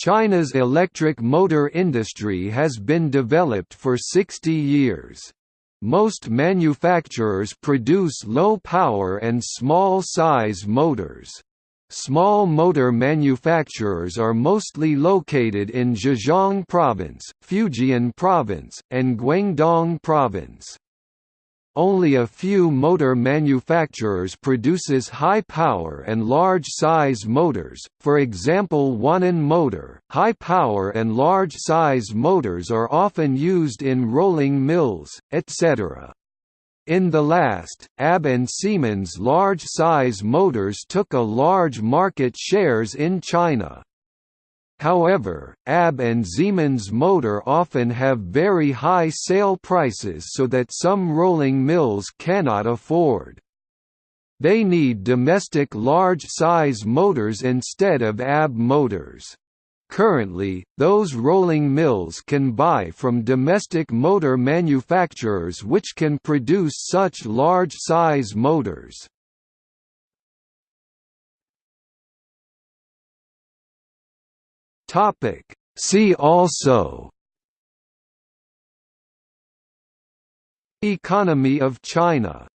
China's electric motor industry has been developed for 60 years. Most manufacturers produce low-power and small-size motors. Small motor manufacturers are mostly located in Zhejiang Province, Fujian Province, and Guangdong Province. Only a few motor manufacturers produces high-power and large-size motors, for example Wanhong Motor. High-power and large-size motors are often used in rolling mills, etc. In the last, AB and Siemens large-size motors took a large market shares in China. However, AB and Siemens motor often have very high sale prices so that some rolling mills cannot afford. They need domestic large-size motors instead of AB motors. Currently, those rolling mills can buy from domestic motor manufacturers which can produce such large-size motors. Topic. See also Economy of China